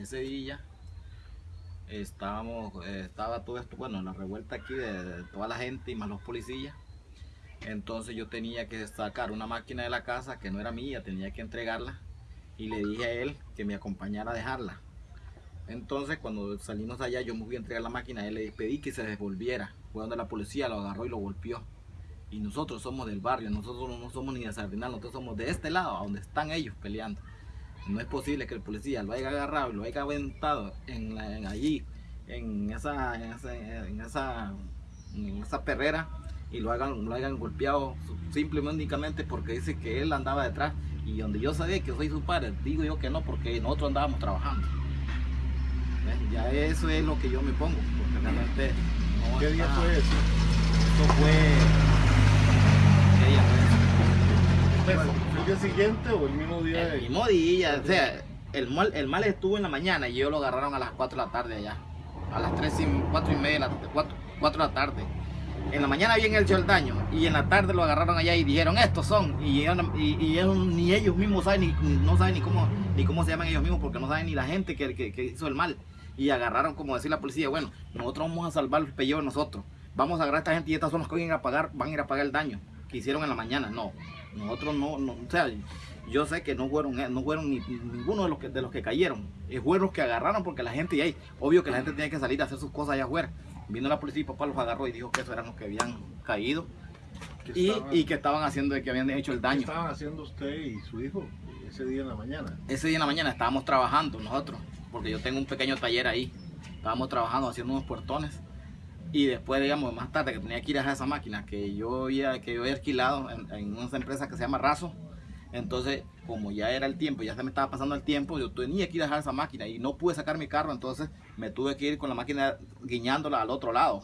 ese día estábamos, eh, estaba todo esto, bueno, la revuelta aquí de, toda la gente y más los policías. Entonces yo tenía que sacar una máquina de la casa que no era mía, tenía que entregarla y le dije a él que me acompañara a dejarla. Entonces cuando salimos allá yo me fui a entregar la máquina, él le pedí que se devolviera. Fue donde la policía lo agarró y lo golpeó. Y nosotros somos del barrio, nosotros no somos ni de Sardinal, nosotros somos de este lado, a donde están ellos peleando. No es posible que el policía lo haya agarrado y lo haya aventado en, la- en allí, en esa, en esa, en esa, en esa perrera y lo hagan, lo hayan golpeado simplemente únicamente porque dice que él andaba detrás y donde yo sabía que soy su padre, digo yo que no porque nosotros andábamos trabajando. ¿Ves? Ya eso es lo que yo me pongo, porque realmente no ¿Qué día está- fue eso? Esto fue... ¿qué día fue eso? ¿Fue el día siguiente o el mismo día? El de- mismo día, o sea, el mal, el mal estuvo en la mañana y ellos lo agarraron a las 4 de la tarde allá. A las 3 y 4 y media, 4, de la tarde. En la mañana habían hecho el daño y en la tarde lo agarraron allá y dijeron estos son. Y, y, y ellos- ni ellos mismos saben, ni, no saben ni cómo, ni cómo se llaman ellos mismos porque no saben ni la gente que, que- que hizo el mal. Y agarraron, como decir la policía, bueno, nosotros vamos a salvar el pellejo de nosotros. Vamos a agarrar a esta gente y estas son las que van a ir a pagar, van a ir a pagar el daño que hicieron en la mañana. No, nosotros no, no o sea, yo sé que no fueron, eh, no fueron ni, ninguno de los que, de los que cayeron. Fueron los que agarraron porque la gente, y ahí, obvio que la gente tenía que salir a hacer sus cosas allá afuera. Vino la policía y papá los agarró y dijo que esos eran los que habían caído ¿Qué y, estaban- y que estaban haciendo, que habían hecho el ¿Qué daño. estaban haciendo usted y su hijo ese día en la mañana? Ese día en la mañana estábamos trabajando nosotros, porque yo tengo un pequeño taller ahí. Estábamos trabajando haciendo unos puertones. Y después, digamos, más tarde que tenía que ir a esa máquina que yo había, que yo había alquilado en, en una empresa que se llama Razo. Entonces, como ya era el tiempo, ya se me estaba pasando el tiempo, yo tenía que ir a dejar esa máquina y no pude sacar mi carro, entonces me tuve que ir con la máquina guiñándola al otro lado.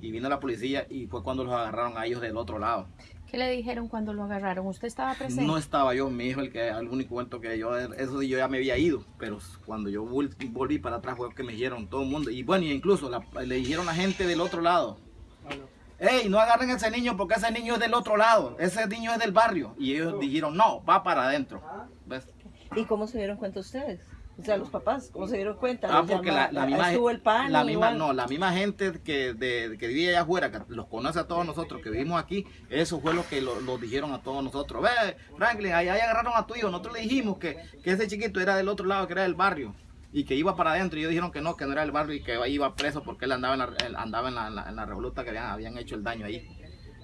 Y vino la policía y fue cuando los agarraron a ellos del otro lado. ¿Qué le dijeron cuando lo agarraron? ¿Usted estaba presente? No estaba yo, mi hijo, el que el único cuento que yo, eso sí, yo ya me había ido, pero cuando yo vol- volví para atrás fue que me dijeron todo el mundo, y bueno, incluso la- le dijeron a la gente del otro lado, hey, no agarren a ese niño porque ese niño es del otro lado, ese niño es del barrio, y ellos dijeron, no, va para adentro, ¿ves? ¿Y cómo se dieron cuenta ustedes? O sea, los papás, ¿cómo se dieron cuenta? Ah, ¿Les porque llama- la, la misma, estuvo el pan la misma, igual? no, la misma gente que, de, que vive allá afuera, que los conoce a todos nosotros, que vivimos aquí, eso fue lo que lo, lo dijeron a todos nosotros. Ve, Franklin, ahí, ahí agarraron a tu hijo, nosotros le dijimos que, que ese chiquito era del otro lado, que era del barrio, y que iba para adentro, y ellos dijeron que no, que no era del barrio, y que iba preso porque él andaba en la, él andaba en la, en la, en la revoluta que habían, habían hecho el daño ahí.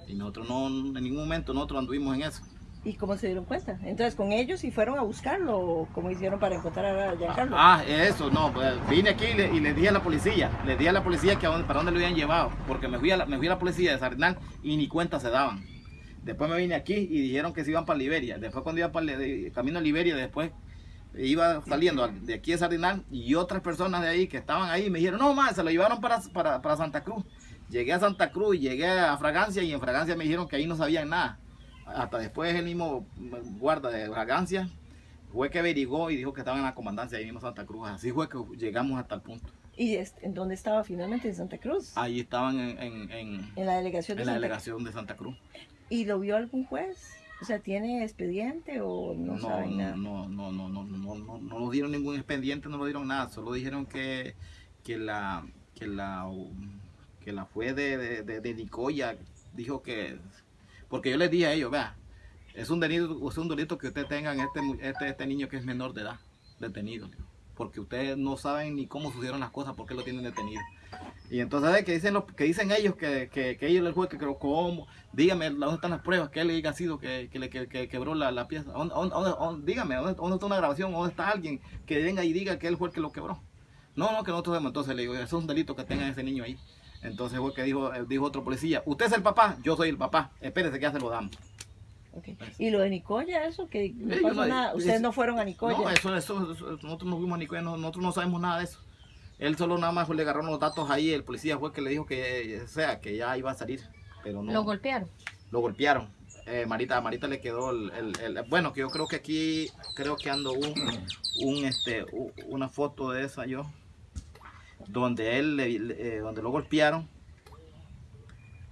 Y nosotros no, en ningún momento nosotros anduvimos en eso. ¿Y cómo se dieron cuenta? Entonces, ¿con ellos y fueron a buscarlo? ¿O ¿Cómo hicieron para encontrar a Giancarlo? Ah, eso, no, pues vine aquí y le, y le dije a la policía, le dije a la policía que para dónde lo habían llevado, porque me fui, a la, me fui a la policía de Sardinal y ni cuenta se daban. Después me vine aquí y dijeron que se iban para Liberia. Después cuando iba para camino a Liberia, después iba saliendo al- de aquí de Sardinal y otras personas de ahí que estaban ahí me dijeron, no más, se lo llevaron para, para, para Santa Cruz. Llegué a Santa Cruz llegué a Fragancia y en Fragancia me dijeron que ahí no sabían nada. Hasta después el mismo guarda de Fragancia fue que averiguó y dijo que estaban en la comandancia ahí mismo Santa Cruz. Así fue que llegamos hasta el punto. ¿Y en dónde estaba finalmente? ¿En Santa Cruz? Ahí estaban en, en- en- En la delegación de en la Santa delegación de Santa Cruz. ¿Y lo vio algún juez? O sea, ¿tiene expediente o no, No, saben no, nada? no, no, no, no, no, no, no nos dieron ningún expediente, no nos dieron nada, solo dijeron que, que la, que la, que la fue de, de, de- de Nicoya, dijo que, porque yo les dije a ellos, vea, es un delito, es un delito que ustedes tengan este, este, este niño que es menor de edad, detenido, porque ustedes no saben ni cómo sucedieron las cosas, por qué lo tienen detenido. Y entonces que dicen los, que dicen ellos que, que, que ellos el juez que creo cómo, dígame dónde están las pruebas, que él haya sido que, que que, que quebró la, la pieza, ¿Dónde- dónde- dónde- dónde- dígame ¿dónde, dónde está una grabación, dónde está alguien que venga y diga que él fue el que lo quebró. No, no, que nosotros vemos, entonces le digo, eso es un delito que tenga ese niño ahí. Entonces fue que dijo, eh, dijo otro policía, usted es el papá, yo soy el papá, espérese que ya se lo damos. Ok. ¿Y lo de Nicoya, eso? Que no Sí, pasó nada. Ustedes es- no fueron a Nicoya. No, eso, eso, eso- nosotros no fuimos a Nicoya, no- nosotros no sabemos nada de eso. Él solo nada más le agarró los datos ahí, el policía fue que le dijo que, o sea, que ya iba a salir, pero no. Lo golpearon. lo golpearon. Eh, Marita, a Marita le quedó el, el- el- bueno, que yo creo que aquí, creo que ando un, un, este, u- una foto de esa yo, donde él, le- eh, donde lo golpearon,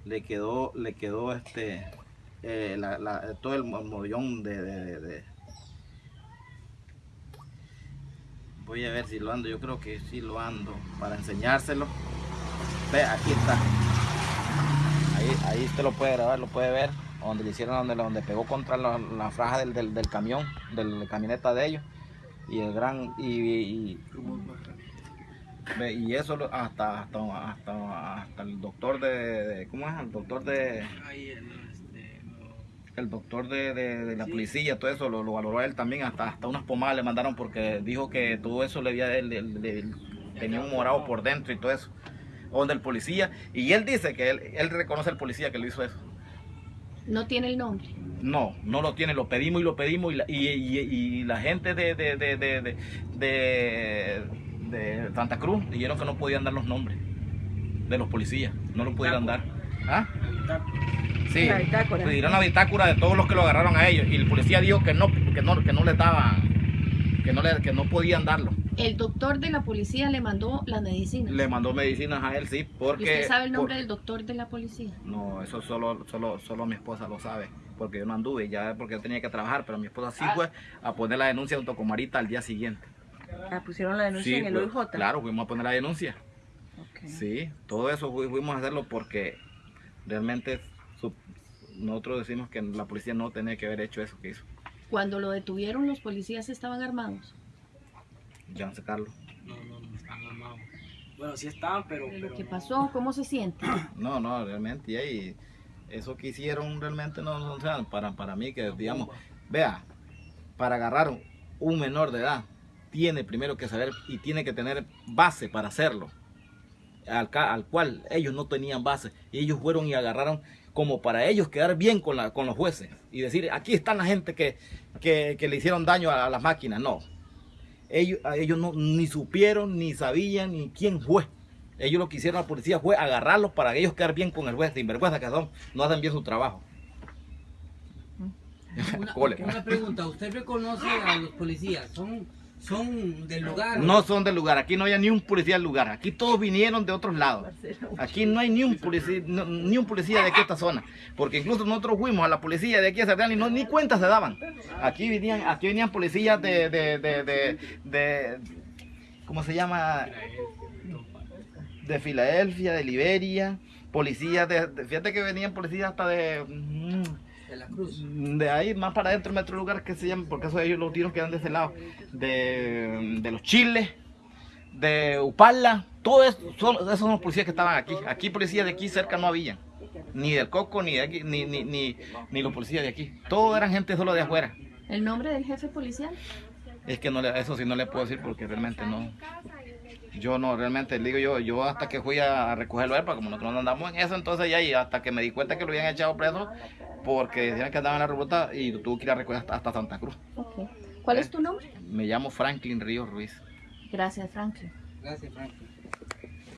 le quedó, le quedó este, eh, la- la- todo el mo- mollón de, de, Voy a ver si lo ando, yo creo que sí lo ando para enseñárselo. Ve, aquí está. Ahí, ahí usted lo puede grabar, lo puede ver. Donde le hicieron, donde, donde pegó contra la, la franja del, del, del camión, de la camioneta de ellos. Y el gran, y- ve, y eso lo- hasta, hasta, hasta, hasta el doctor de, de- ¿cómo es? El doctor de, el, este, el doctor de, de- de la policía, todo eso lo, lo valoró él también, hasta, hasta unas pomadas le mandaron porque dijo que todo eso le había, le- le- le- tenía un morado por dentro y todo eso. Donde el policía, y él dice que él, él reconoce al policía que le hizo eso. No tiene el nombre. No, no lo tiene, lo pedimos y lo pedimos y la, y, y- y la gente de, de, de, de, de- de- de Santa Cruz dijeron que no podían dar los nombres de los policías, no lo pudieran dar. ¿Ah? Sí, La bitácora. pidieron la bitácora de todos los que lo agarraron a ellos y el policía dijo que no, que no, que no les daban, que no, le, que no podían darlo. El doctor de la policía le mandó las medicinas. Le mandó medicinas a él, sí, ¿Y porque... usted sabe el nombre por- del doctor de la policía? No, eso solo, solo, solo mi esposa lo sabe, porque yo no anduve, ya porque yo tenía que trabajar, pero mi esposa sí fue a poner la denuncia junto con Marita al día siguiente. Ah, pusieron la denuncia Sí, en el OIJ. Claro, fuimos a poner la denuncia. Sí, todo eso fu- fuimos a hacerlo porque realmente su- nosotros decimos que la policía no tenía que haber hecho eso que hizo. Cuando lo detuvieron, los policías estaban armados. Ya sacarlo. no, no, no están armados. Bueno, sí estaban, pero... Pero no. pasó, ¿cómo se siente? No, no, realmente, y ahí, eso que hicieron realmente no, no, o sea, para, para mí que digamos, vea, para agarrar un menor de edad, tiene primero que saber y tiene que tener base para hacerlo, al, ca- al cual ellos no tenían base, y ellos fueron y agarraron como para ellos quedar bien con, la, con los jueces y decir, aquí están la gente que, que, que le hicieron daño a, las máquinas, no. Ellos, a ellos no, ni supieron, ni sabían, ni quién fue. Ellos lo que hicieron la policía fue agarrarlos para que ellos quedar bien con el juez, sin vergüenza que son, no hacen bien su trabajo. Una, una pregunta, ¿usted reconoce a los policías? ¿Son, son del lugar? No son del lugar, aquí no hay ni un policía del lugar, aquí todos vinieron de otros lados. Aquí no hay ni un policía, no- ni un policía de aquí a esta zona, porque incluso nosotros fuimos a la policía de aquí a Cerdán y no, ni cuenta se daban. Aquí venían, aquí venían policías de, de, de, de, de- ¿cómo se llama? De Filadelfia, de Liberia, policías de, de- fíjate que venían policías hasta de, mm, Cruz. de ahí más para adentro, en otro lugar que se llama, porque eso ellos los tiros quedan de ese lado, de, de los chiles, de Upala, todo eso, son, esos son los policías que estaban aquí. Aquí policías de aquí cerca no había, ni del Coco, ni de aquí, ni, ni, ni, ni los policías de aquí. Todos eran gente solo de afuera. ¿El nombre del jefe policial? Es que no le, eso sí no le puedo decir porque realmente no. Yo no, realmente, le digo yo, yo hasta que fui a recogerlo a él, porque como nosotros no andamos en eso, entonces ya, y hasta que me di cuenta que lo habían echado preso, porque decían que andaba en la ruta y lo tuve que ir a recoger hasta, hasta Santa Cruz. ¿Cuál es tu nombre? Me llamo Franklin Ríos Ruiz. Gracias, Franklin. Gracias, Franklin.